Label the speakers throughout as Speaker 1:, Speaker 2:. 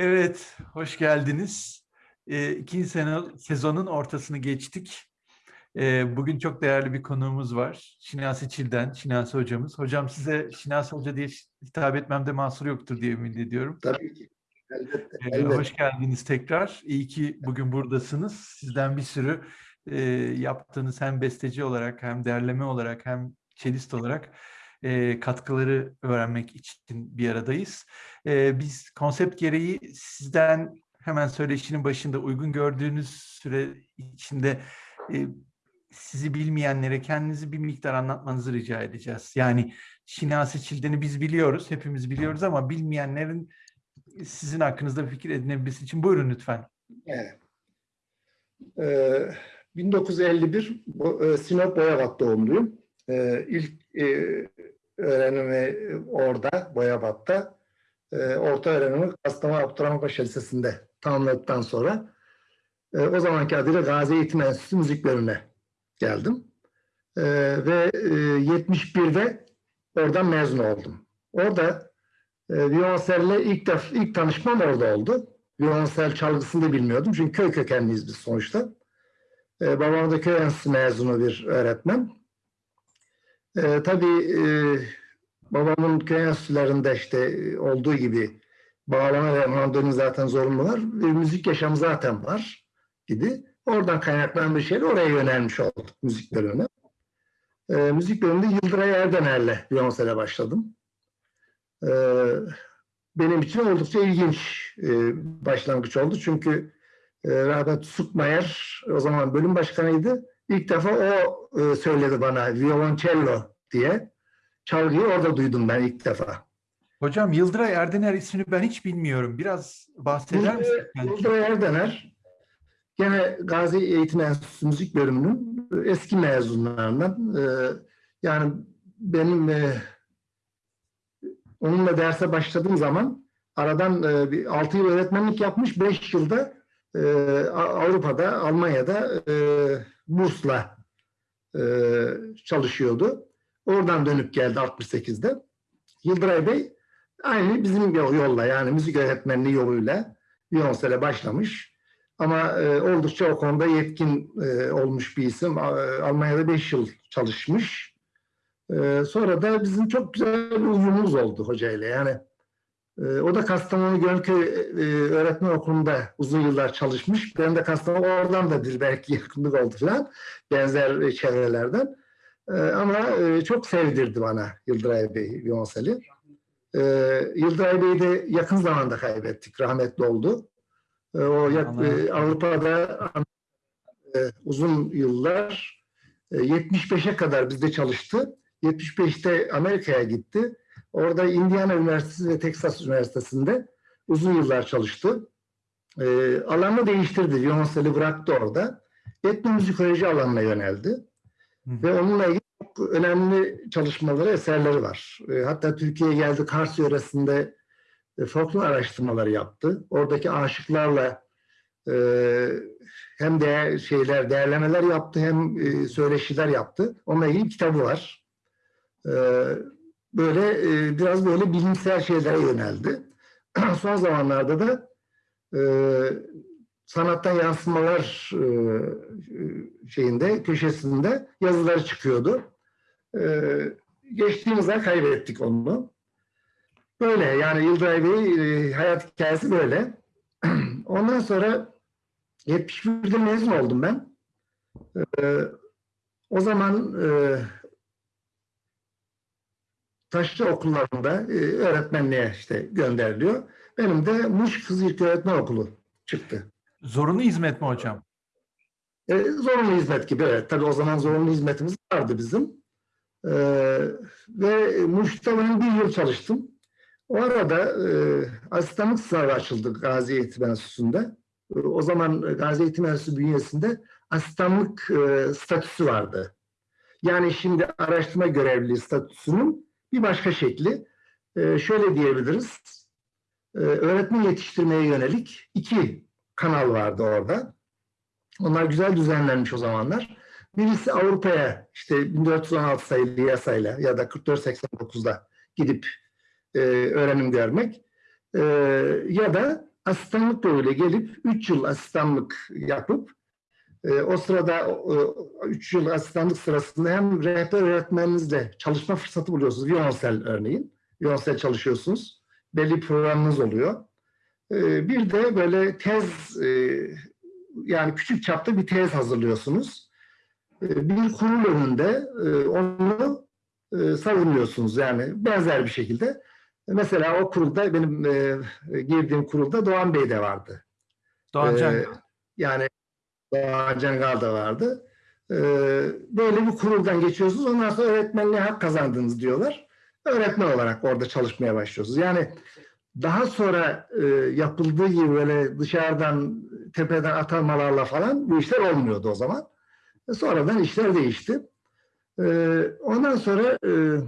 Speaker 1: Evet, hoş geldiniz. Ee, ikinci sene, sezonun ortasını geçtik. Ee, bugün çok değerli bir konuğumuz var. Şinasi Çil'den, Şinasi hocamız. Hocam size Şinasi Hoca diye hitap etmemde mahsur yoktur diye ümit ediyorum.
Speaker 2: Tabii ki. Elbette.
Speaker 1: Ee,
Speaker 2: elbette.
Speaker 1: hoş geldiniz tekrar. İyi ki bugün buradasınız. Sizden bir sürü e, yaptığınız hem besteci olarak hem derleme olarak hem çelist olarak e, katkıları öğrenmek için bir aradayız. E, biz konsept gereği sizden hemen söyleşinin başında uygun gördüğünüz süre içinde e, sizi bilmeyenlere kendinizi bir miktar anlatmanızı rica edeceğiz. Yani Şinasi Çilden'i biz biliyoruz, hepimiz biliyoruz ama bilmeyenlerin sizin hakkınızda bir fikir edinebilmesi için buyurun lütfen.
Speaker 2: Evet. Ee, 1951 bu, e, Sinop Boyabat doğumluyum. Ee, ilk e, öğrenimi orada, Boyabat'ta. Ee, orta öğrenimi Kastamonu Abdurrahmanpaşa Lisesi'nde tamamladıktan sonra e, o zamanki adıyla Gazi Eğitim Enstitüsü Müzik Bölümüne geldim. Ee, ve e, 71'de oradan mezun oldum. Orada e, ilk, def, ilk tanışmam orada oldu. Viyonsel çalgısını da bilmiyordum. Çünkü köy kökenliyiz biz sonuçta. E, babam da köy enstitüsü mezunu bir öğretmen. E, tabii e, babamın köy enstitülerinde işte olduğu gibi bağlama ve mandolin zaten zorunlu var. E, müzik yaşamı zaten var idi. Oradan kaynaklanan bir şeyle oraya yönelmiş olduk müzik bölümüne. E, müzik bölümünde Yıldıray Erdener'le viyonsele başladım. E, benim için oldukça ilginç e, başlangıç oldu. Çünkü e, Rahmet Sukmayer o zaman bölüm başkanıydı. İlk defa o e, söyledi bana violoncello diye. Çalgıyı orada duydum ben ilk defa.
Speaker 1: Hocam Yıldıray Erdener ismini ben hiç bilmiyorum. Biraz bahseder misiniz?
Speaker 2: Yıldıray Erdener gene Gazi Eğitim Enstitüsü Müzik Bölümünün eski mezunlarından. E, yani benim e, onunla derse başladığım zaman aradan e, bir 6 yıl öğretmenlik yapmış, 5 yılda e, Avrupa'da, Almanya'da e, bursla e, çalışıyordu. Oradan dönüp geldi 68'de. Yıldıray Bey aynı bizim yolla yani müzik öğretmenliği yoluyla Beyoncé'le başlamış. Ama e, oldukça o konuda yetkin e, olmuş bir isim. E, Almanya'da 5 yıl çalışmış. E, sonra da bizim çok güzel bir uyumumuz oldu hocayla. Yani o da Kastamonu Gölköy e, Öğretmen Okulu'nda uzun yıllar çalışmış. Ben de Kastamonu oradan da bir belki yakınlık oldu falan. Benzer çevrelerden. E, ama e, çok sevdirdi bana Yıldıray Bey Beyoncé'li. E, Yıldıray Bey'i de yakın zamanda kaybettik. Rahmetli oldu. O e, Avrupa'da uzun yıllar e, 75'e kadar bizde çalıştı. 75'te Amerika'ya gitti. Orada Indiana Üniversitesi ve Texas Üniversitesi'nde uzun yıllar çalıştı. E, alanını değiştirdi. Violoncelli bıraktı orada. Etnomüzikoloji alanına yöneldi. Hı. Ve onunla ilgili çok önemli çalışmaları, eserleri var. E, hatta Türkiye'ye geldi, Kars yöresinde e, folklor araştırmaları yaptı. Oradaki aşıklarla e, hem de şeyler, değerlemeler yaptı hem e, söyleşiler yaptı. Onunla ilgili kitabı var. E, böyle e, biraz böyle bilimsel şeylere yöneldi. Son zamanlarda da e, sanattan yansımalar e, şeyinde, köşesinde yazıları çıkıyordu. E, geçtiğimiz ay kaybettik onu. Böyle yani Yıldıray Bey e, hayat hikayesi böyle. Ondan sonra 71'de mezun oldum ben. E, o zaman e, taşlı okullarında e, öğretmenliğe işte gönderiliyor. Benim de Muş Kız İlk Öğretmen Okulu çıktı.
Speaker 1: Zorunlu hizmet mi hocam?
Speaker 2: E, zorunlu hizmet gibi evet. Tabii o zaman zorunlu hizmetimiz vardı bizim. E, ve Muş'ta ben bir yıl çalıştım. O arada e, asistanlık sınavı açıldı Gazi Eğitim Enstitüsü'nde. E, o zaman Gazi Eğitim Enstitüsü bünyesinde asistanlık e, statüsü vardı. Yani şimdi araştırma görevliliği statüsünün bir başka şekli. E, şöyle diyebiliriz. E, öğretmen yetiştirmeye yönelik iki kanal vardı orada. Onlar güzel düzenlenmiş o zamanlar. Birisi Avrupa'ya işte 1416 sayılı yasayla ya da 4489'da gidip e, öğrenim görmek e, ya da asistanlık yoluyla gelip 3 yıl asistanlık yapıp e, o sırada 3 yıl asistanlık sırasında hem rehber öğretmeninizle çalışma fırsatı buluyorsunuz. Viyonsel örneğin. Viyonsel çalışıyorsunuz. Belli programınız oluyor. E, bir de böyle tez e, yani küçük çapta bir tez hazırlıyorsunuz. E, bir kurul önünde e, onu e, savunuyorsunuz yani benzer bir şekilde. Mesela o kurulda benim e, girdiğim kurulda Doğan Bey de vardı.
Speaker 1: Doğan Can.
Speaker 2: Ee, yani Cengal da vardı. Ee, böyle bir kuruldan geçiyorsunuz. Ondan sonra öğretmenliğe hak kazandınız diyorlar. Öğretmen olarak orada çalışmaya başlıyorsunuz. Yani daha sonra e, yapıldığı gibi böyle dışarıdan tepeden atanmalarla falan bu işler olmuyordu o zaman. E, sonradan işler değişti. E, ondan sonra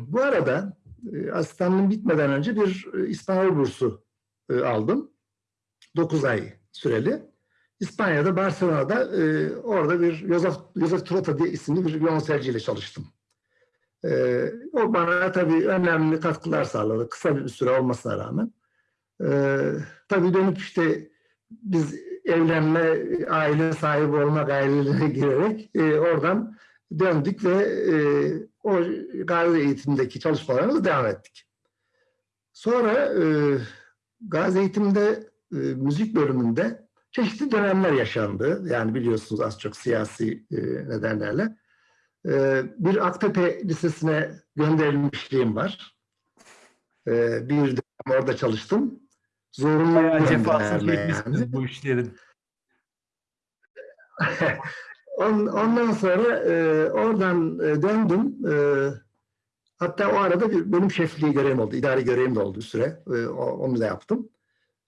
Speaker 2: bu arada e, asistanlığım bitmeden önce bir e, İspanyol bursu aldım. 9 ay süreli. İspanya'da, Barcelona'da e, orada bir Josef, Josef Trota diye isimli bir violonselciyle çalıştım. E, o bana tabii önemli katkılar sağladı. Kısa bir süre olmasına rağmen. E, tabii dönüp işte biz evlenme, aile sahibi olma gayrelerine girerek e, oradan döndük ve e, o Gazi eğitimdeki çalışmalarımıza devam ettik. Sonra e, Gazi eğitimde e, müzik bölümünde çeşitli dönemler yaşandı. Yani biliyorsunuz az çok siyasi e, nedenlerle. E, bir Aktepe Lisesi'ne gönderilmişliğim var. E, bir dönem orada çalıştım. Zorunlu
Speaker 1: Bayağı cefasını
Speaker 2: yani.
Speaker 1: bu işlerin.
Speaker 2: On- Ondan sonra e, oradan e, döndüm. E, hatta o arada bir, benim şefliği görevim oldu. idari görevim de oldu bir süre. E, onu da yaptım.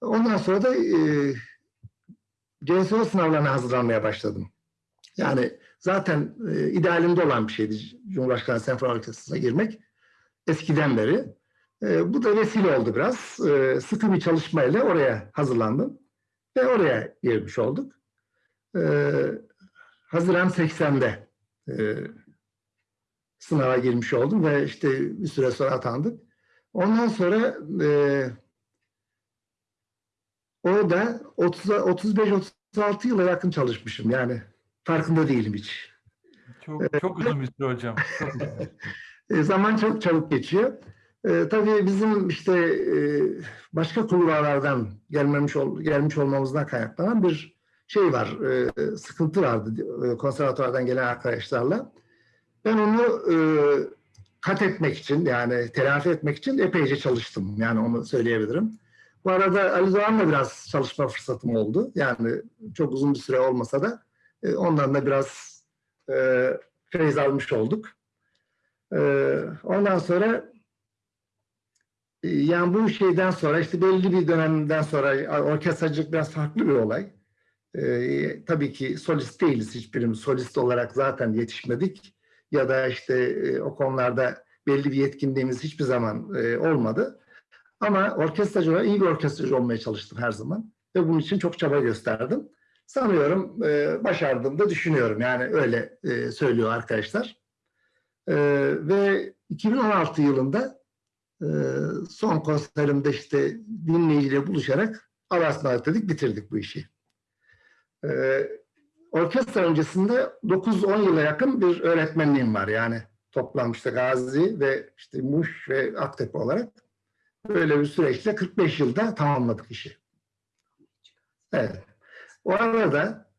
Speaker 2: Ondan sonra da e, CSO sınavlarına hazırlanmaya başladım. Yani zaten e, idealimde olan bir şeydi Cumhurbaşkanı Senfoni Orkestrası'na girmek. Eskiden beri. E, bu da vesile oldu biraz. E, sıkı bir çalışmayla oraya hazırlandım. Ve oraya girmiş olduk. E, Haziran 80'de e, sınava girmiş oldum ve işte bir süre sonra atandık. Ondan sonra e, orada 30 35-36 yıla yakın çalışmışım. Yani farkında değilim hiç.
Speaker 1: Çok çok uzun bir süre hocam. Çok uzun.
Speaker 2: E, zaman çok çabuk geçiyor. E, tabii bizim işte e, başka kulvarlardan gelmemiş ol, gelmiş olmamızdan kaynaklanan bir şey var, e, sıkıntı vardı e, konservatuvardan gelen arkadaşlarla. Ben onu e, kat etmek için yani telafi etmek için epeyce çalıştım. Yani onu söyleyebilirim. Bu arada Ali Doğan'la biraz çalışma fırsatım oldu. Yani çok uzun bir süre olmasa da e, ondan da biraz e, feyiz almış olduk. E, ondan sonra e, yani bu şeyden sonra işte belli bir dönemden sonra orkestracılık biraz farklı bir olay. Ee, tabii ki solist değiliz hiçbirimiz. Solist olarak zaten yetişmedik. Ya da işte e, o konularda belli bir yetkinliğimiz hiçbir zaman e, olmadı. Ama orkestracı olarak iyi bir orkestracı olmaya çalıştım her zaman. Ve bunun için çok çaba gösterdim. Sanıyorum e, başardığımı da düşünüyorum. Yani öyle e, söylüyor arkadaşlar. E, ve 2016 yılında e, son konserimde işte dinleyiciyle buluşarak Aras dedik bitirdik bu işi. Ee, orkestra öncesinde 9-10 yıla yakın bir öğretmenliğim var. Yani toplam işte Gazi ve işte Muş ve Aktepe olarak böyle bir süreçle 45 yılda tamamladık işi. Evet. O arada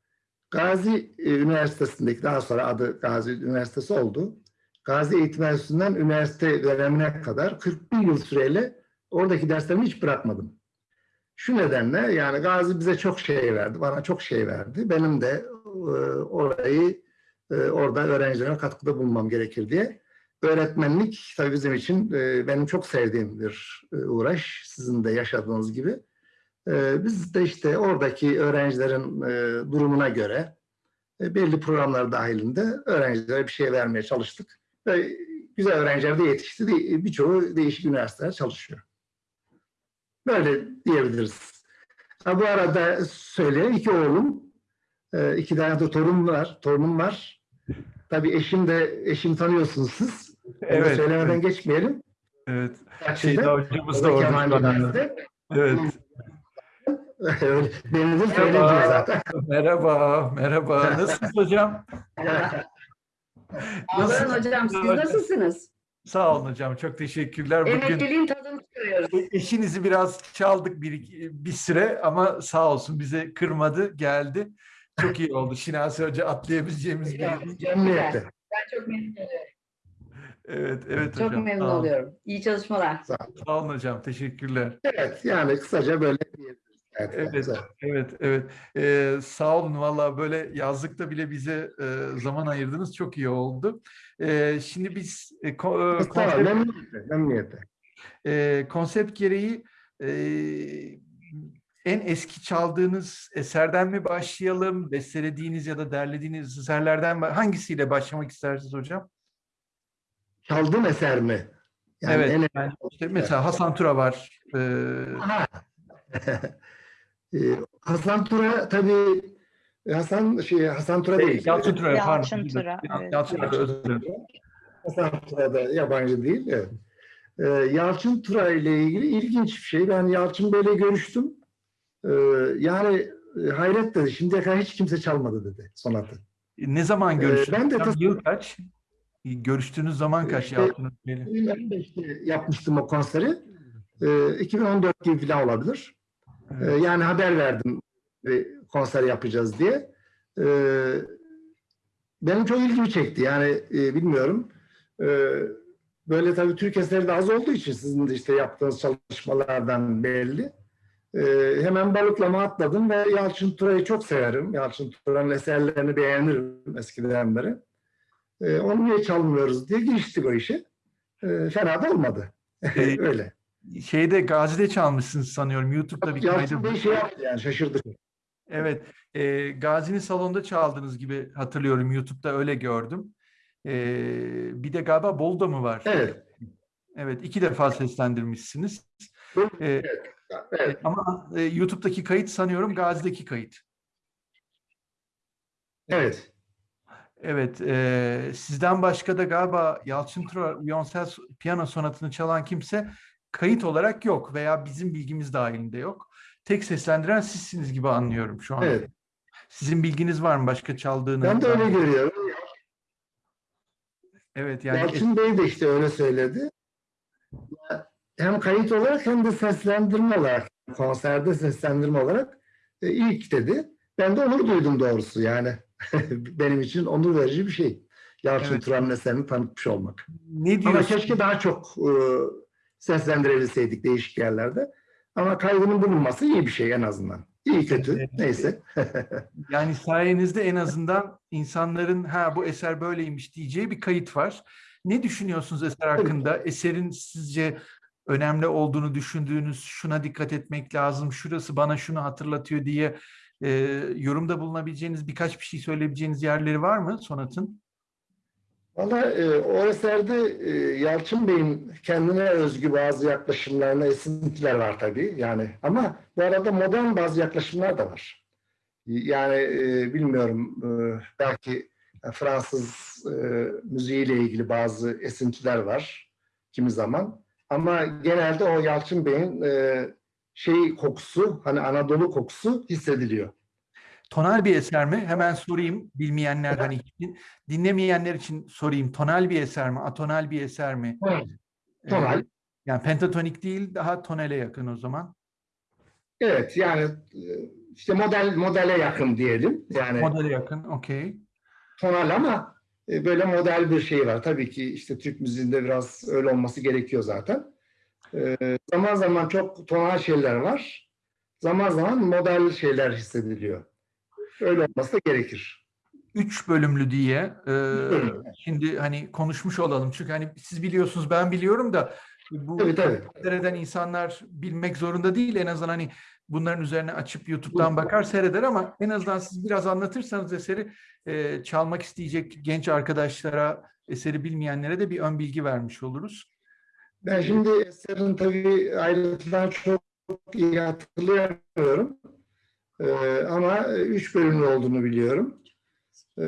Speaker 2: Gazi e, Üniversitesi'ndeki daha sonra adı Gazi Üniversitesi oldu. Gazi Eğitim Enstitüsü'nden üniversite dönemine kadar 41 yıl süreyle oradaki derslerimi hiç bırakmadım. Şu nedenle yani Gazi bize çok şey verdi, bana çok şey verdi. Benim de e, orayı e, orada öğrencilerime katkıda bulunmam gerekir diye. Öğretmenlik tabii bizim için e, benim çok sevdiğim bir e, uğraş. Sizin de yaşadığınız gibi. E, biz de işte oradaki öğrencilerin e, durumuna göre e, belli programlar dahilinde öğrencilere bir şey vermeye çalıştık. Ve güzel öğrenciler de yetişti. Birçoğu değişik üniversitelerde çalışıyor. Böyle diyebiliriz. Ha, bu arada söyleyeyim iki oğlum, e, iki tane de torun var, torunum var. Tabii eşim de, eşim tanıyorsunuz siz. Onu
Speaker 1: Evet.
Speaker 2: söylemeden
Speaker 1: evet,
Speaker 2: geçmeyelim.
Speaker 1: evet. Şeyda hocamız da
Speaker 2: da
Speaker 1: orada. Evet.
Speaker 2: Öyle, Beni de söyledi
Speaker 1: Merhaba.
Speaker 2: zaten.
Speaker 1: Merhaba, merhaba. Nasılsınız hocam?
Speaker 3: Olun hocam. Siz nasılsınız?
Speaker 1: Sağ olun hocam. Çok teşekkürler. Bugün
Speaker 3: Emekliliğin tadını çıkarıyoruz.
Speaker 1: eşinizi biraz çaldık bir, bir süre ama sağ olsun bize kırmadı, geldi. Çok iyi oldu. Şinasi Hoca atlayabileceğimiz bir...
Speaker 2: Memnuniyetle.
Speaker 3: Ben çok memnun oluyorum.
Speaker 1: Evet, evet
Speaker 3: Çok
Speaker 1: hocam.
Speaker 3: memnun
Speaker 1: Sağ olun.
Speaker 3: oluyorum. İyi çalışmalar.
Speaker 1: Sağ olun hocam. Teşekkürler.
Speaker 2: Evet, yani kısaca böyle diyebiliriz. Evet,
Speaker 1: Evet, evet, evet. Ee, sağ olun valla böyle yazlıkta bile bize e, zaman ayırdınız. Çok iyi oldu. Ee, şimdi biz e, ko- e,
Speaker 2: Sağ
Speaker 1: konsept,
Speaker 2: memnuniyetle, memnuniyetle.
Speaker 1: e, konsept gereği e, en eski çaldığınız eserden mi başlayalım? Bestelediğiniz ya da derlediğiniz eserlerden mi? Hangisiyle başlamak istersiniz hocam?
Speaker 2: Çaldığım eser mi? Yani
Speaker 1: evet.
Speaker 2: en-
Speaker 1: yani işte mesela Hasan Tura var. Ee.
Speaker 2: Ee, Hasan Tura tabii Hasan şey Hasan Tura değil.
Speaker 1: Yalçın Tura. pardon.
Speaker 4: Yalçın Tura, evet.
Speaker 1: Yalçın Tura, özür dilerim.
Speaker 2: Hasan Tura da yabancı değil. Evet. Ee, Yalçın Tura ile ilgili ilginç bir şey. Ben Yalçın Bey'le görüştüm. Ee, yani e, hayret dedi. Şimdiye kadar hiç kimse çalmadı dedi sonatı.
Speaker 1: Ne zaman
Speaker 2: Ee,
Speaker 1: görüştünüz?
Speaker 2: ben de
Speaker 1: Yıl kaç? Görüştüğünüz zaman kaç
Speaker 2: İşte-
Speaker 1: Bey'le?
Speaker 2: 2015'te yapmıştım o konseri. Ee, 2014 gibi falan olabilir. Ee,
Speaker 1: Evet.
Speaker 2: yani haber verdim e, konser yapacağız diye. Ee, benim çok ilgimi çekti. Yani e, bilmiyorum. Ee, böyle tabii Türk eseri de az olduğu için sizin de işte yaptığınız çalışmalardan belli. Ee, hemen balıklama atladım ve Yalçın Tura'yı çok severim. Yalçın Tura'nın eserlerini beğenirim eskiden beri. Ee, onu niye çalmıyoruz diye giriştik o işe. Ee, fena da olmadı.
Speaker 1: Ee,
Speaker 2: Öyle.
Speaker 1: Şeyde Gazi'de çalmışsınız sanıyorum. YouTube'da bir kaydı.
Speaker 2: Bey şey yaptı yani şaşırdık.
Speaker 1: Evet. E, Gazi'nin salonda çaldığınız gibi hatırlıyorum. YouTube'da öyle gördüm. E, bir de galiba Bolu'da mı var?
Speaker 2: Evet.
Speaker 1: Evet. iki defa seslendirmişsiniz. E,
Speaker 2: Evet.
Speaker 1: ama e, YouTube'daki kayıt sanıyorum Gazi'deki kayıt.
Speaker 2: Evet.
Speaker 1: Evet, eee, sizden başka da galiba Yalçın Tura Violonsel piyano sonatını çalan kimse kayıt olarak yok veya bizim bilgimiz dahilinde yok. Tek seslendiren sizsiniz gibi anlıyorum şu an.
Speaker 2: Evet.
Speaker 1: Sizin bilginiz var mı başka çaldığınız?
Speaker 2: Ben de öyle görüyorum.
Speaker 1: Evet yani
Speaker 2: Yalçın Bey de işte öyle söyledi. Hem kayıt olarak hem de seslendirme olarak, konserde seslendirme olarak e, ilk dedi. Ben de onur duydum doğrusu yani. Benim için onur verici bir şey. Yalçın
Speaker 1: Evet.
Speaker 2: Turan'ın eserini tanıtmış olmak.
Speaker 1: ne
Speaker 2: Ama
Speaker 1: diyorsunuz?
Speaker 2: keşke daha çok e, seslendirebilseydik değişik yerlerde. Ama kaydının bulunması iyi bir şey en azından. İyi kötü
Speaker 1: Evet.
Speaker 2: neyse.
Speaker 1: Yani sayenizde en azından insanların ha bu eser böyleymiş diyeceği bir kayıt var. Ne düşünüyorsunuz eser hakkında? Eserin sizce önemli olduğunu düşündüğünüz, şuna dikkat etmek lazım, şurası bana şunu hatırlatıyor diye e, yorumda bulunabileceğiniz birkaç bir şey söyleyebileceğiniz yerleri var mı sonatın?
Speaker 2: Valla e, o eserde e, Yalçın Bey'in kendine özgü bazı yaklaşımlarına esintiler var tabii. Yani ama bu arada modern bazı yaklaşımlar da var. Yani e, bilmiyorum e, belki Fransız e, müziğiyle ilgili bazı esintiler var kimi zaman. Ama genelde o Yalçın Bey'in e, şey kokusu, hani Anadolu kokusu hissediliyor.
Speaker 1: Tonal bir eser mi? Hemen sorayım bilmeyenler hani din- dinlemeyenler için sorayım. Tonal bir eser mi? Atonal bir eser mi? Ee,
Speaker 2: Tonal.
Speaker 1: yani pentatonik değil, daha tonale yakın o zaman.
Speaker 2: Evet yani e, işte model modele yakın diyelim. Yani
Speaker 1: Modele yakın, okey.
Speaker 2: tonal ama e, böyle model bir şey var. Tabii ki işte Türk müziğinde biraz öyle olması gerekiyor zaten. E, zaman zaman çok tonal şeyler var. Zaman zaman model şeyler hissediliyor. Öyle olması da gerekir.
Speaker 1: Üç bölümlü diye e, şimdi hani konuşmuş olalım. Çünkü hani siz biliyorsunuz ben biliyorum da bu
Speaker 2: Tabii tabii.
Speaker 1: seyreden insanlar bilmek zorunda değil. En azından hani bunların üzerine açıp YouTube'dan bakar seyreder ama en azından siz biraz anlatırsanız eseri e, çalmak isteyecek genç arkadaşlara, eseri bilmeyenlere de bir ön bilgi vermiş oluruz.
Speaker 2: Ben şimdi eserin tabii ayrıntılarını çok iyi hatırlayamıyorum. E, ama üç bölümlü olduğunu biliyorum. E,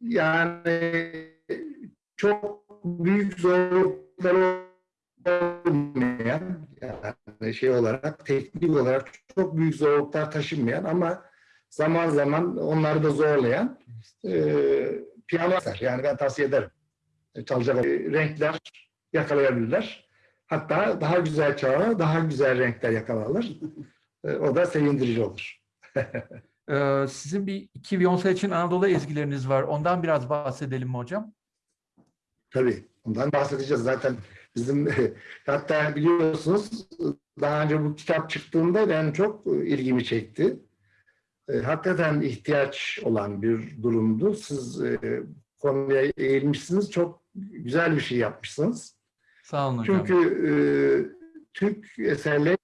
Speaker 2: yani çok büyük zorlukları olmayan Yani şey olarak, teknik olarak çok büyük zorluklar taşınmayan ama zaman zaman onları da zorlayan e, piyano eser. Yani ben tavsiye ederim. E, Çalacak e, renkler yakalayabilirler. Hatta daha güzel çalarlar, daha güzel renkler yakalarlar. E, o da sevindirici olur.
Speaker 1: Ee, sizin bir iki Beyoncé için Anadolu ezgileriniz var. Ondan biraz bahsedelim mi hocam?
Speaker 2: Tabii. Ondan bahsedeceğiz zaten. Bizim hatta biliyorsunuz daha önce bu kitap çıktığında ben çok ilgimi çekti. E, Hakikaten ihtiyaç olan bir durumdu. Siz e, konuya eğilmişsiniz. Çok güzel bir şey yapmışsınız.
Speaker 1: Sağ olun hocam.
Speaker 2: Çünkü e, Türk eserleri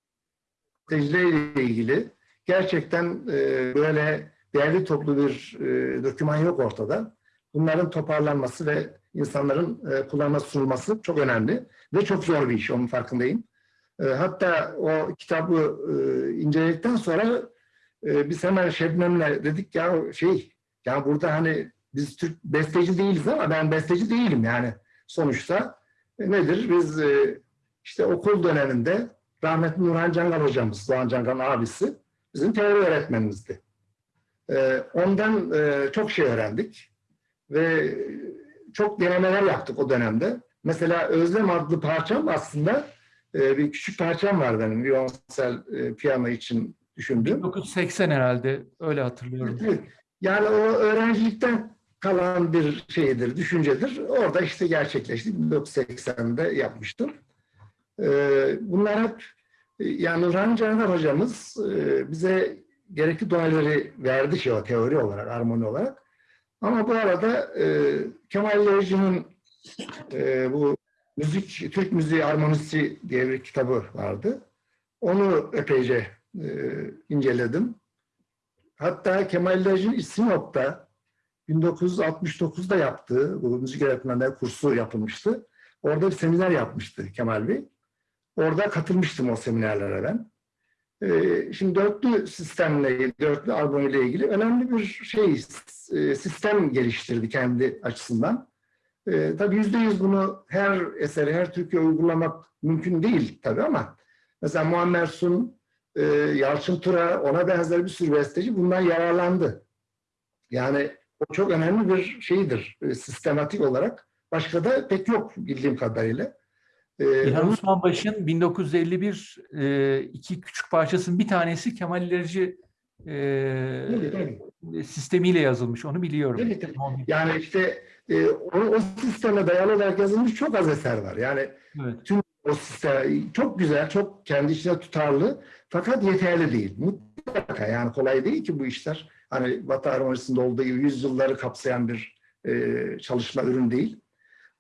Speaker 2: ile ilgili gerçekten e, böyle değerli toplu bir e, doküman yok ortada. Bunların toparlanması ve insanların e, kullanma sunulması çok önemli ve çok zor bir iş, onun farkındayım. E, hatta o kitabı e, inceledikten sonra e, biz hemen Şebnem'le dedik ya şey, ya burada hani biz Türk besteci değiliz ama ben besteci değilim yani sonuçta e, nedir? Biz e, işte okul döneminde rahmetli Nurhan Cangal hocamız, Doğan Cangal'ın abisi bizim teori öğretmenimizdi. E, ondan e, çok şey öğrendik ve çok denemeler yaptık o dönemde. Mesela Özlem adlı parçam aslında e, bir küçük parçam var benim violonsel e, piyano için düşündüğüm.
Speaker 1: 1980 herhalde öyle hatırlıyorum.
Speaker 2: Evet. Yani o öğrencilikten kalan bir şeydir, düşüncedir. Orada işte gerçekleşti. 1980'de yapmıştım. Ee, bunlar hep yani Nurhan Caner hocamız e, bize gerekli doneleri verdi şey o teori olarak, armoni olarak. Ama bu arada e, Kemal Yayıcı'nın e, bu müzik, Türk müziği armonisi diye bir kitabı vardı. Onu epeyce e, inceledim. Hatta Kemal Yayıcı'nın Sinop'ta 1969'da yaptığı bu müzik öğretmenleri kursu yapılmıştı. Orada bir seminer yapmıştı Kemal Bey. Orada katılmıştım o seminerlere ben. Ee, şimdi dörtlü sistemle, dörtlü albüm ile ilgili önemli bir şey, e, sistem geliştirdi kendi açısından. Ee, tabii yüzde yüz bunu her eseri, her Türkiye uygulamak mümkün değil tabii ama mesela Muammer Sun, e, Yalçın Tura, ona benzer bir sürü besteci bundan yararlandı. Yani o çok önemli bir şeydir e, sistematik olarak. Başka da pek yok bildiğim kadarıyla. Ee,
Speaker 1: İlhan
Speaker 2: onun-
Speaker 1: Osmanbaşı'nın 1951 e, iki küçük parçasının bir tanesi Kemal İlerici e, sistemiyle yazılmış. Onu biliyorum.
Speaker 2: Tabii.
Speaker 1: Onu-
Speaker 2: Yani işte e, o, o sisteme dayalı olarak yazılmış çok az eser var. Yani
Speaker 1: Evet.
Speaker 2: o sistem çok güzel, çok kendi içine tutarlı fakat yeterli değil. Mutlaka yani kolay değil ki bu işler. Hani Batı harmonisinde olduğu gibi yüzyılları kapsayan bir e, çalışma ürün değil.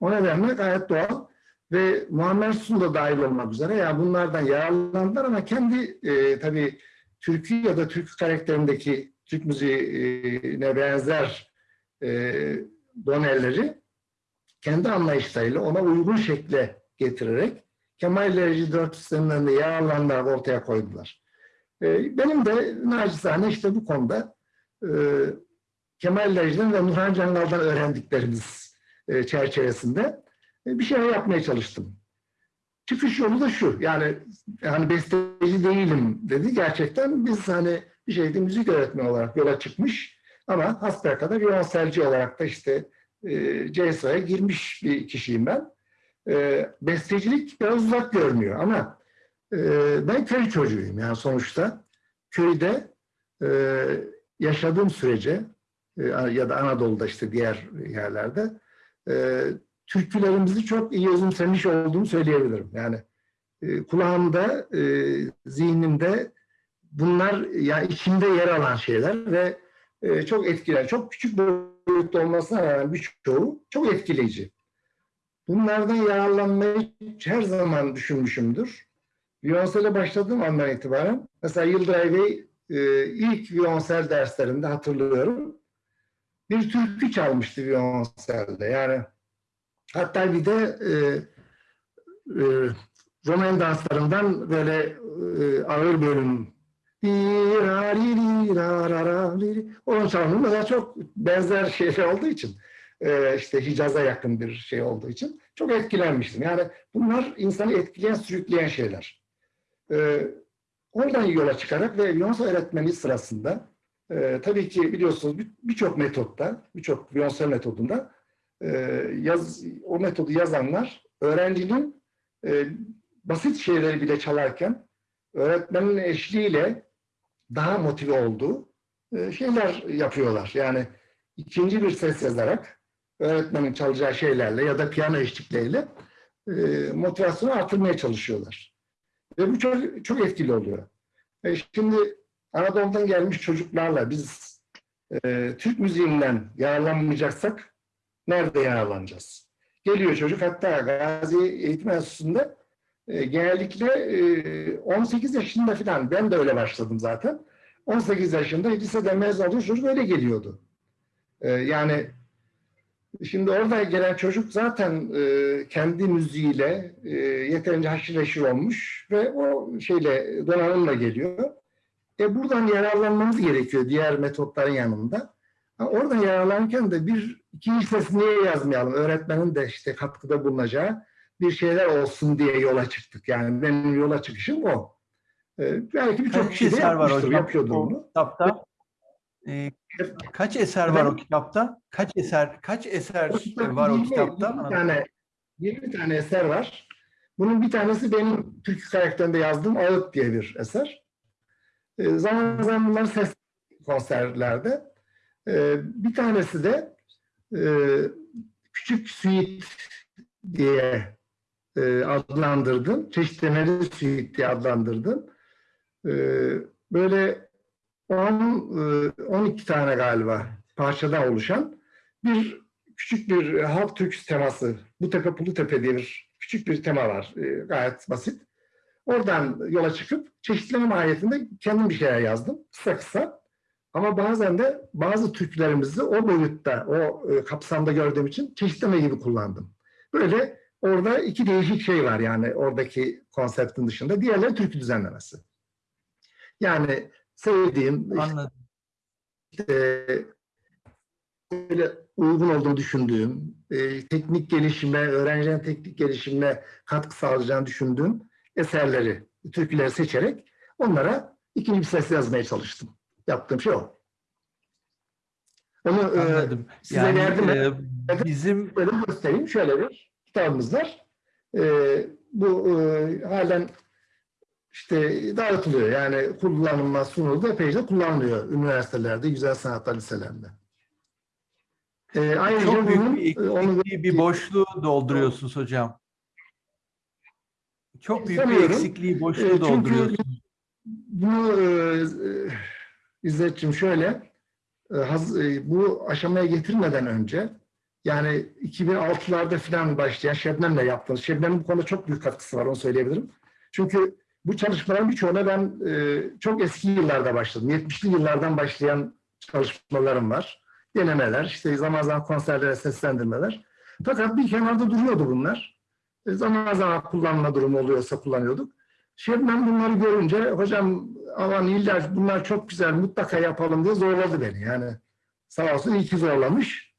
Speaker 2: O nedenle gayet doğal ve Muammer Sun da dahil olmak üzere ya bunlardan yararlandılar ama kendi e, tabii türkü ya da türkü karakterindeki Türk müziğine benzer e, doneleri kendi anlayışlarıyla ona uygun şekle getirerek Kemal Lerici dört sistemlerinde yararlanarak ortaya koydular. E, benim de nacizane işte bu konuda e, Kemal Lerici'den ve Nurhan Cangal'dan öğrendiklerimiz e, çerçevesinde e, bir şeyler yapmaya çalıştım. Çıkış yolu da şu, yani hani besteci değilim dedi. Gerçekten biz hani bir şeyde müzik öğretmeni olarak yola çıkmış ama hasbelkader violonselci olarak da işte e, CSO'ya girmiş bir kişiyim ben. E, bestecilik biraz uzak görünüyor ama e, ben köy çocuğuyum yani sonuçta. Köyde e, yaşadığım sürece e, ya da Anadolu'da işte diğer yerlerde e, türkülerimizi çok iyi özümsemiş olduğumu söyleyebilirim. Yani e, kulağımda, zihnimde bunlar yani içimde yer alan şeyler ve çok etkiler. Çok küçük boyutta olmasına rağmen birçoğu çok etkileyici. Bunlardan yararlanmayı her zaman düşünmüşümdür. Violonsel'e başladığım andan itibaren mesela Yıldıray Bey e, ilk violonsel derslerinde hatırlıyorum. Bir türkü çalmıştı violonselde. Yani hatta bir de e, e, Roman danslarından böyle e, ağır bölüm onun çalımı mesela çok benzer şeyler olduğu için e, işte Hicaz'a yakın bir şey olduğu için çok etkilenmiştim. Yani bunlar insanı etkileyen, sürükleyen şeyler. Ee, oradan yola çıkarak ve Beyoncé öğretmeni sırasında e, tabii ki biliyorsunuz bir- birçok metotta, birçok Beyoncé metodunda e, yaz, o metodu yazanlar öğrencinin e, basit şeyleri bile çalarken öğretmenin eşliğiyle daha motive olduğu e, şeyler yapıyorlar. Yani ikinci bir ses yazarak öğretmenin çalacağı şeylerle ya da piyano eşlikleriyle e, motivasyonu artırmaya çalışıyorlar. Ve bu çok, çok etkili oluyor. E, şimdi Anadolu'dan gelmiş çocuklarla biz e, Türk müziğinden yararlanmayacaksak nerede yararlanacağız? Geliyor çocuk hatta Gazi Eğitim Enstitüsü'nde e, genellikle e, 18 yaşında falan ben de öyle başladım zaten. 18 yaşında liseden mezun olduğu çocuk öyle geliyordu. E, yani şimdi orada gelen çocuk zaten e, kendi müziğiyle e, yeterince haşır neşir olmuş ve o şeyle donanımla geliyor. E buradan yararlanmamız gerekiyor diğer metotların yanında. Ha, Oradan yararlanırken de bir ikinci ses niye yazmayalım? Öğretmenin de işte katkıda bulunacağı bir şeyler olsun diye yola çıktık. Yani benim yola çıkışım o. Ee, belki birçok kişi de
Speaker 1: var
Speaker 2: yapmıştır,
Speaker 1: hocam o
Speaker 2: bunu.
Speaker 1: kitapta? Ee, kaç eser var o kitapta? Kaç eser kaç eser
Speaker 2: O kitapta
Speaker 1: var o
Speaker 2: 20
Speaker 1: kitapta?
Speaker 2: 20 tane, 20 tane eser var. Bunun bir tanesi benim Türk karakterinde yazdığım Ağıt diye bir eser. Ee, zaman zaman bunlar ses konserlerde. Ee, bir tanesi de e, Küçük Suite diye e, adlandırdım. Çeşitlemeli suite diye adlandırdım. Ee, böyle 10, e, 12 tane galiba parçadan oluşan bir küçük bir e, halk türküsü teması. Bu tepe Pulu Tepe diye bir küçük bir tema var. E, gayet basit. Oradan yola çıkıp çeşitleme mahiyetinde kendim bir şeyler yazdım. Kısa kısa. Ama bazen de bazı türkülerimizi o boyutta, o e, kapsamda gördüğüm için çeşitleme gibi kullandım. Böyle orada iki değişik şey var yani oradaki konseptin dışında. Diğerleri türkü düzenlemesi. Yani sevdiğim, işte,
Speaker 1: Anladım.
Speaker 2: e, böyle uygun olduğunu düşündüğüm, e, teknik gelişime, öğrencilerin teknik gelişimine katkı sağlayacağını düşündüğüm eserleri, türküleri seçerek onlara ikinci bir ses yazmaya çalıştım. Yaptığım şey o. Onu e,
Speaker 1: Anladım.
Speaker 2: size
Speaker 1: Yani
Speaker 2: verdim.
Speaker 1: e, bizim
Speaker 2: böyle göstereyim. Şöyle bir kitabımız var. E, bu e, halen işte dağıtılıyor. Yani kullanılma sunuldu. Epeyce kullanılıyor üniversitelerde, güzel sanatlar liselerinde. E, ayrıca
Speaker 1: çok büyük
Speaker 2: bunun,
Speaker 1: bir
Speaker 2: e, onu
Speaker 1: bir boşluğu dolduruyorsunuz hocam. Çok büyük bir eksikliği,
Speaker 2: E,
Speaker 1: boşluğu
Speaker 2: çünkü
Speaker 1: dolduruyorsunuz.
Speaker 2: Bunu e, e, İzzet'ciğim şöyle, e, haz- e, bu aşamaya getirmeden önce yani 2006'larda falan başlayan Şebnem'le yaptığımız, Şebnem'in bu konuda çok büyük katkısı var onu söyleyebilirim. Çünkü bu çalışmaların birçoğuna ben e, çok eski yıllarda başladım. 70'li yıllardan başlayan çalışmalarım var. Denemeler, işte zaman zaman konserlere seslendirmeler. Fakat bir kenarda duruyordu bunlar. E, zaman zaman kullanma durumu oluyorsa kullanıyorduk. Şebnem bunları görünce hocam aman illa bunlar çok güzel mutlaka yapalım diye zorladı beni. Yani sağ olsun iyi ki zorlamış.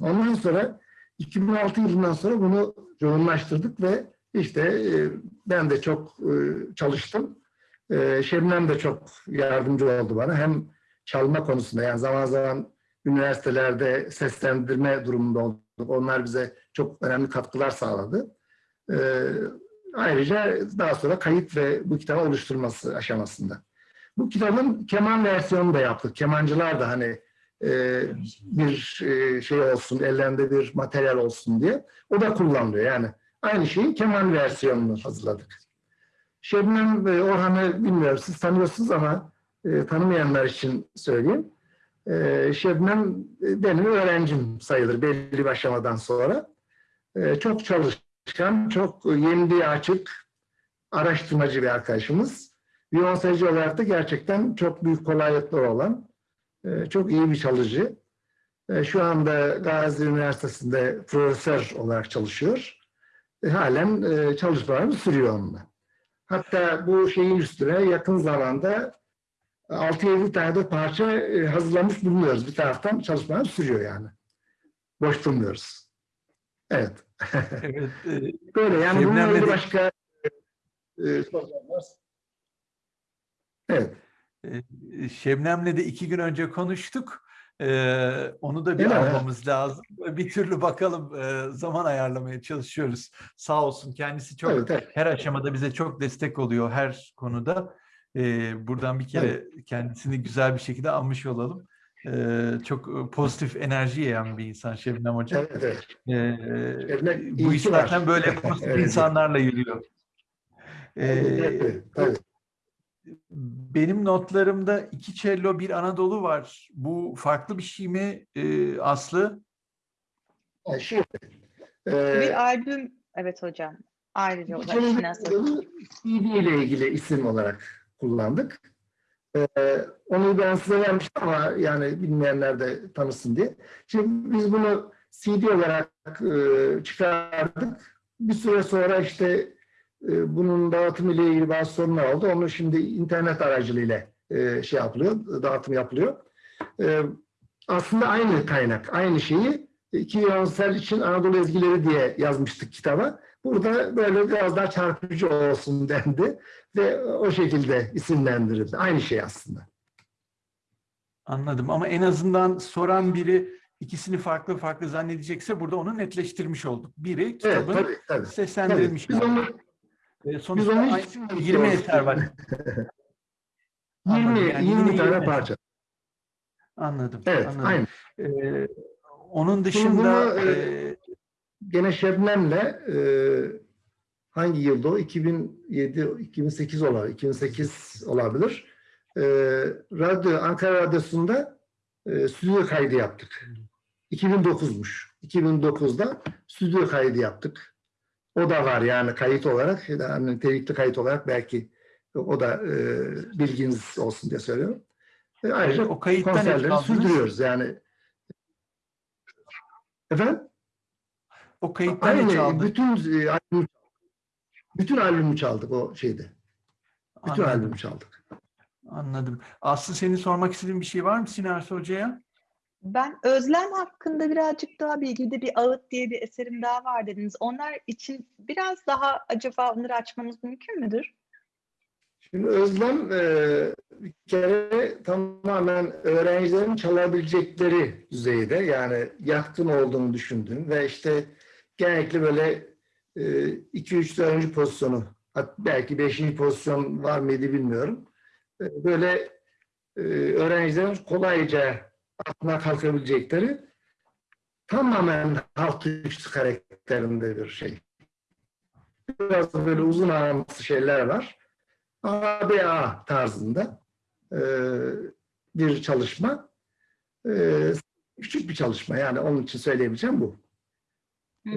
Speaker 2: Ondan sonra 2006 yılından sonra bunu yoğunlaştırdık ve işte e, ben de çok e, çalıştım. E, Şebnem de çok yardımcı oldu bana. Hem çalma konusunda yani zaman zaman üniversitelerde seslendirme durumunda olduk. Onlar bize çok önemli katkılar sağladı. E, ayrıca daha sonra kayıt ve bu kitabı oluşturması aşamasında. Bu kitabın keman versiyonunu da yaptık. Kemancılar da hani e, bir e, şey olsun, ellerinde bir materyal olsun diye. O da kullanılıyor yani. Aynı şeyin keman versiyonunu hazırladık. Şebnem ve Orhan'ı bilmiyorum siz tanıyorsunuz ama e, tanımayanlar için söyleyeyim. E, Şebnem e, benim öğrencim sayılır belli bir aşamadan sonra. E, çok çalışkan, çok yeniliğe açık, araştırmacı bir arkadaşımız. Viyonsacı olarak da gerçekten çok büyük kolaylıkları olan, e, çok iyi bir çalışıcı. E, Şu anda Gazi Üniversitesi'nde profesör olarak çalışıyor. E, Halen e, çalışmalarını sürüyor onunla. Hatta bu şeyin üstüne yakın zamanda 6-7 tane de parça e, hazırlamış bulunuyoruz. Bir taraftan çalışmalar sürüyor yani. Boş durmuyoruz. Evet.
Speaker 1: Evet, e,
Speaker 2: Böyle yani bununla ilgili başka e, sorular var. Evet.
Speaker 1: Ee, Şebnem'le de iki gün önce konuştuk. Ee, onu da bir
Speaker 2: Değil mi?
Speaker 1: almamız lazım. Bir türlü bakalım e, zaman ayarlamaya çalışıyoruz. Sağ olsun kendisi çok
Speaker 2: Evet, evet.
Speaker 1: her aşamada bize çok destek oluyor her konuda. Ee, buradan bir kere kendisini güzel bir şekilde anmış olalım. Ee, çok pozitif enerji yayan bir insan Şebnem Hoca.
Speaker 2: Evet, evet.
Speaker 1: Ee,
Speaker 2: Şebnem
Speaker 1: bu iş
Speaker 2: var.
Speaker 1: zaten böyle pozitif
Speaker 2: Öyle
Speaker 1: insanlarla yürüyor. Ee,
Speaker 2: Tabii, tabii.
Speaker 1: Benim notlarımda iki cello bir Anadolu var. Bu farklı bir şey mi e, Aslı?
Speaker 2: Yani Şimdi, e,
Speaker 4: Bir albüm, evet hocam. Ayrıca o da
Speaker 2: Şimdi
Speaker 4: içine asıldı.
Speaker 2: CD ile ilgili isim olarak kullandık. Ee, onu ben size vermiştim ama yani bilmeyenler de tanısın diye. Şimdi biz bunu CD olarak e, çıkardık. Bir süre sonra işte e, bunun dağıtımı ile ilgili bazı sorunlar oldu. Onu şimdi internet aracılığıyla e, şey yapılıyor, dağıtım yapılıyor. E, aslında aynı kaynak, aynı şeyi iki Yonsel için Anadolu ezgileri diye yazmıştık kitaba. Burada böyle biraz daha çarpıcı olsun dendi ve o şekilde isimlendirildi. Aynı şey aslında.
Speaker 1: Anladım ama en azından soran biri ikisini farklı farklı zannedecekse burada onu netleştirmiş olduk. Biri
Speaker 2: Evet,
Speaker 1: kitabın
Speaker 2: tabii, tabii.
Speaker 1: seslendirilmiş.
Speaker 2: Tabii. Biz onu
Speaker 1: E,
Speaker 2: biz
Speaker 1: Sonuçta
Speaker 2: onu
Speaker 1: ay-
Speaker 2: hiç
Speaker 1: 20 eser var.
Speaker 2: 20,
Speaker 1: Anladım. Yani
Speaker 2: 20
Speaker 1: yine
Speaker 2: tane
Speaker 1: 20.
Speaker 2: parça.
Speaker 1: Anladım.
Speaker 2: Evet,
Speaker 1: anladım.
Speaker 2: aynı.
Speaker 1: Ee, onun dışında
Speaker 2: bunu, e,
Speaker 1: e,
Speaker 2: Gene Şebnem'le e, hangi yılda o? 2007, 2008 olabilir. 2008 olabilir. E, radyo, Ankara Radyosu'nda e, stüdyo kaydı yaptık. 2009'muş. 2009'da stüdyo kaydı yaptık. O da var yani kayıt olarak. Yani nitelikli kayıt olarak belki o da e, bilginiz olsun diye söylüyorum. E, ayrıca
Speaker 1: o kayıttan
Speaker 2: konserleri sürdürüyoruz yani. Efendim?
Speaker 1: O kayıttan
Speaker 2: Aynı
Speaker 1: çaldı?
Speaker 2: bütün e, albüm, bütün albümü çaldık o şeyde. Bütün
Speaker 1: Anladım.
Speaker 2: albümü çaldık.
Speaker 1: Anladım. Aslı senin sormak istediğin bir şey var mı Sinersi Hoca'ya?
Speaker 4: Ben Özlem hakkında birazcık daha bilgi, de bir Ağıt diye bir eserim daha var dediniz. Onlar için biraz daha acaba onları açmamız mümkün müdür?
Speaker 2: Şimdi Özlem e, bir kere tamamen öğrencilerin çalabilecekleri düzeyde yani yatkın olduğunu düşündüğüm ve işte genellikle böyle 2-3 4. pozisyonu hat- belki 5. pozisyon var mıydı bilmiyorum. E, böyle e, öğrencilerin kolayca aklına kalkabilecekleri tamamen halk üstü karakterinde bir şey. Biraz böyle uzun aramsı şeyler var. ABA tarzında e, bir çalışma. E, küçük bir çalışma yani onun için söyleyebileceğim bu. E.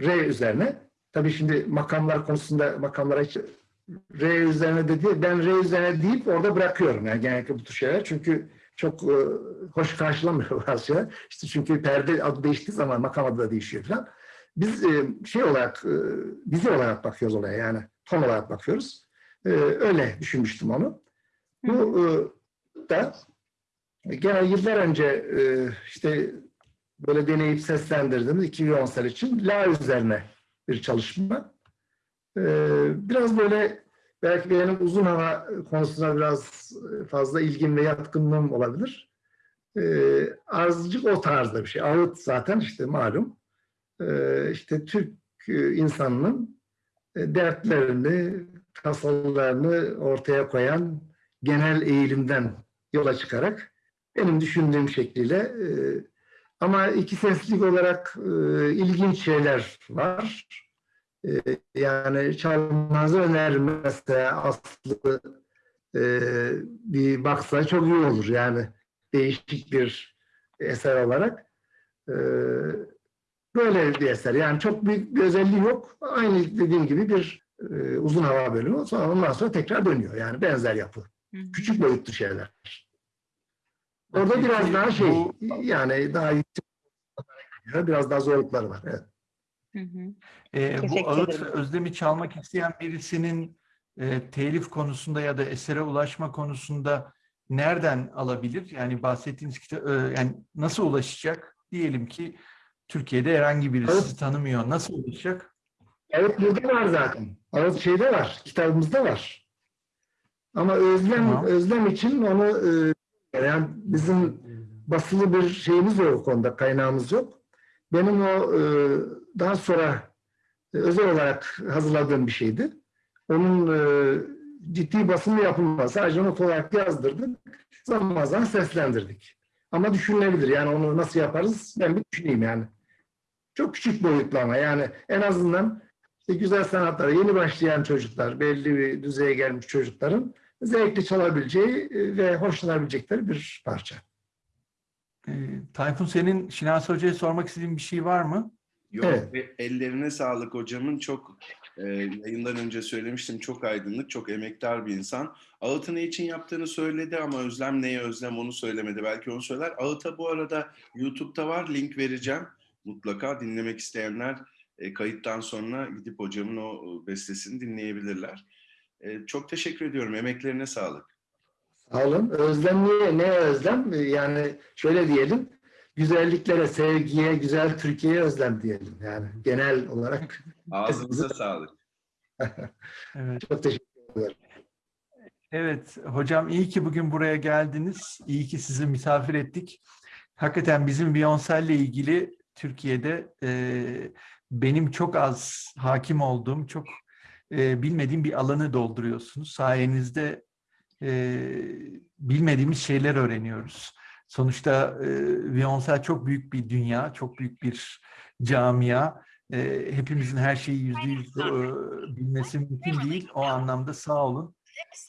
Speaker 2: R üzerine. Tabii şimdi makamlar konusunda makamlara hiç R üzerine de değil, ben R üzerine deyip orada bırakıyorum yani genellikle bu tür şeyler. Çünkü çok e, hoş karşılamıyor bazı şeyler. İşte çünkü perde adı değiştiği zaman makam adı da değişiyor falan. Biz e, şey olarak, e, dizi olarak bakıyoruz olaya yani ton olarak bakıyoruz. E, öyle düşünmüştüm onu. Bu e, da gene yıllar önce e, işte böyle deneyip seslendirdiğimiz 2010 için La üzerine bir çalışma. E, biraz böyle belki benim uzun hava konusuna biraz fazla ilgim ve yatkınlığım olabilir. E, azıcık o tarzda bir şey. Ağıt zaten işte malum. E, işte Türk e, insanının e, dertlerini, tasalarını ortaya koyan genel eğilimden yola çıkarak benim düşündüğüm şekliyle e, ama iki seslik olarak e, ilginç şeyler var. E, yani çalmanızı öneririm mesela Aslı e, bir baksa çok iyi olur yani değişik bir eser olarak. E, böyle bir eser yani çok büyük bir özelliği yok. Aynı dediğim gibi bir e, uzun hava bölümü sonra ondan sonra tekrar dönüyor yani benzer yapı.
Speaker 4: Hı hı.
Speaker 2: Küçük boyutlu şeyler. Orada
Speaker 1: Peki,
Speaker 2: biraz daha şey
Speaker 1: bu-
Speaker 2: yani daha yüksek biraz daha zorlukları var. Evet.
Speaker 4: Hı hı. Teşekkür
Speaker 1: bu ağıt
Speaker 4: ederim.
Speaker 1: özlemi çalmak isteyen birisinin e, telif konusunda ya da esere ulaşma konusunda nereden alabilir? Yani bahsettiğiniz kitap yani nasıl ulaşacak? Diyelim ki Türkiye'de herhangi biri
Speaker 2: Evet.
Speaker 1: tanımıyor. Nasıl ulaşacak?
Speaker 2: Evet burada var zaten. Evet şeyde var. Kitabımızda var. Ama özlem
Speaker 1: Tamam.
Speaker 2: özlem için onu e, yani bizim basılı bir şeyimiz yok o konuda, kaynağımız yok. Benim o e, daha sonra e, özel olarak hazırladığım bir şeydi. Onun e, ciddi basımı yapılmaz. Sadece not olarak yazdırdık. Zaman zaman seslendirdik. Ama düşünülebilir. Yani onu nasıl yaparız ben bir düşüneyim yani. Çok küçük boyutlu ama yani en azından işte güzel sanatlara yeni başlayan çocuklar, belli bir düzeye gelmiş çocukların zevkli çalabileceği e, ve hoşlanabilecekleri bir parça.
Speaker 1: Ee, Tayfun senin Şinasi Hoca'ya sormak istediğin bir şey var mı?
Speaker 5: Yok,
Speaker 2: Evet.
Speaker 5: ve ellerine sağlık hocamın çok e, yayından önce söylemiştim çok aydınlık, çok emektar bir insan. Ağıt'ı ne için yaptığını söyledi ama Özlem neye Özlem onu söylemedi. Belki onu söyler. Ağıt'a bu arada YouTube'da var, link vereceğim. Mutlaka dinlemek isteyenler e, kayıttan sonra gidip hocamın o e, bestesini dinleyebilirler. E, çok teşekkür ediyorum, emeklerine sağlık.
Speaker 2: Sağ olun. Özlem niye? Ne özlem? Ee, Yani şöyle diyelim. Güzelliklere, sevgiye, güzel Türkiye'ye özlem diyelim. Yani genel olarak
Speaker 5: Ağzınıza sağlık.
Speaker 1: Evet.
Speaker 2: çok teşekkür ederim.
Speaker 1: Evet hocam iyi ki bugün buraya geldiniz. İyi ki sizi misafir ettik. Hakikaten bizim Beyoncé ile ilgili Türkiye'de e, benim çok az hakim olduğum, çok e, bilmediğim bir alanı dolduruyorsunuz. Sayenizde e, bilmediğimiz şeyler öğreniyoruz. Sonuçta e, Beyoncé çok büyük bir dünya, çok büyük bir camia. E, hepimizin her şeyi yüzde yüz e, bilmesi mümkün değil. O anlamda sağ olun.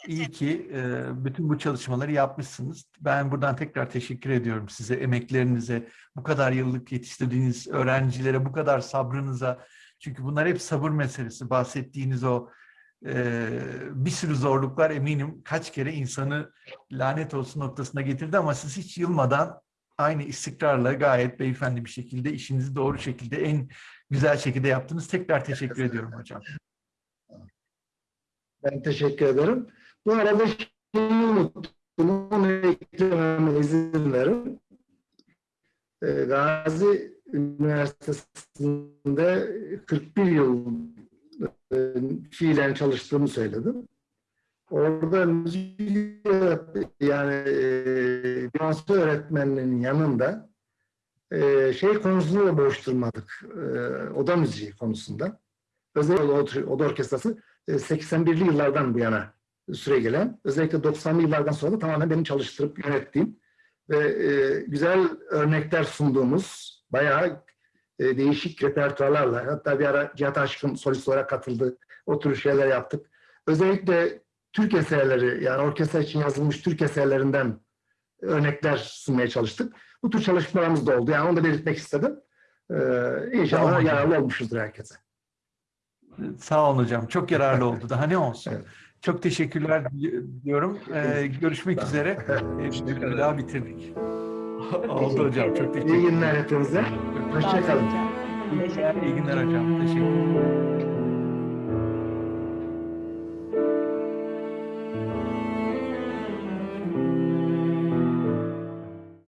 Speaker 1: İyi ki e, bütün bu çalışmaları yapmışsınız. Ben buradan tekrar teşekkür ediyorum size, emeklerinize, bu kadar yıllık yetiştirdiğiniz öğrencilere, bu kadar sabrınıza. Çünkü bunlar hep sabır meselesi. Bahsettiğiniz o e, bir sürü zorluklar eminim kaç kere insanı lanet olsun noktasına getirdi ama siz hiç yılmadan aynı istikrarla gayet beyefendi bir şekilde işinizi doğru şekilde en güzel şekilde yaptınız. Tekrar teşekkür ediyorum hocam.
Speaker 2: Ben teşekkür ederim. Bu arada şeyi unuttum. Onu eklememe izin verin. Gazi Üniversitesi'nde 41 yıl e, fiilen çalıştığımı söyledim. Orada müzik yani e, Beyoncé öğretmenliğinin yanında e, şey konusunu da boş durmadık. E, oda müziği konusunda. Özel oda, oda orkestrası e, 81'li yıllardan bu yana süre gelen, özellikle 90'lı yıllardan sonra da tamamen benim çalıştırıp yönettiğim ve e, güzel örnekler sunduğumuz bayağı e, değişik repertuarlarla, hatta bir ara Cihat Aşkın solist olarak katıldı, o tür şeyler yaptık. Özellikle Türk eserleri, yani orkestra için yazılmış Türk eserlerinden örnekler sunmaya çalıştık. Bu tür çalışmalarımız da oldu. Yani onu da belirtmek istedim. Ee,
Speaker 1: Tamam
Speaker 2: inşallah
Speaker 1: hocam.
Speaker 2: yararlı olmuşuzdur herkese.
Speaker 1: Sağ olun hocam. Çok yararlı oldu. Daha ne olsun.
Speaker 2: Evet.
Speaker 1: Çok teşekkürler diyorum. Ee, görüşmek üzere. Ee, daha bitirdik. oldu hocam. Çok teşekkür
Speaker 2: İyi
Speaker 1: ederim.
Speaker 2: günler hepinize. Hoşçakalın.
Speaker 1: İyi iyi günler hocam. Teşekkür ederim.